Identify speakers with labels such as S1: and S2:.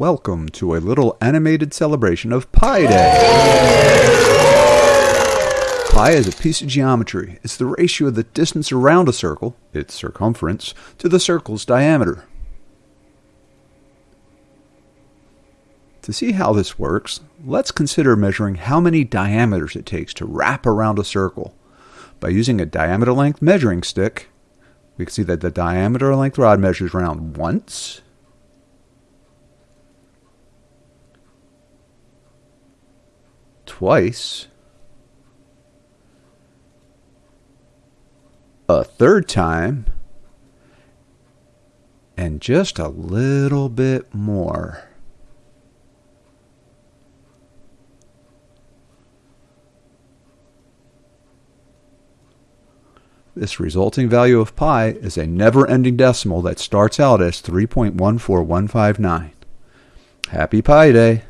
S1: Welcome to a little animated celebration of Pi Day. Pi is a piece of geometry. It's the ratio of the distance around a circle, its circumference, to the circle's diameter. To see how this works, let's consider measuring how many diameters it takes to wrap around a circle. By using a diameter length measuring stick, we can see that the diameter length rod measures around once, twice, a third time, and just a little bit more. This resulting value of pi is a never-ending decimal that starts out as 3.14159. Happy Pi Day!